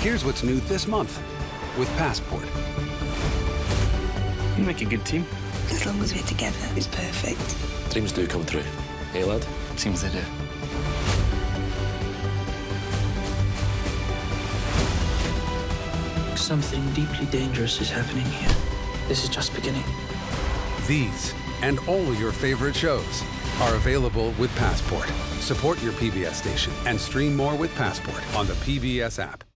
Here's what's new this month with Passport. You make a good team. As long as we're together, it's perfect. Dreams do come true. Hey, lad? Seems they do. Something deeply dangerous is happening here. This is just beginning. These and all your favorite shows are available with Passport. Support your PBS station and stream more with Passport on the PBS app.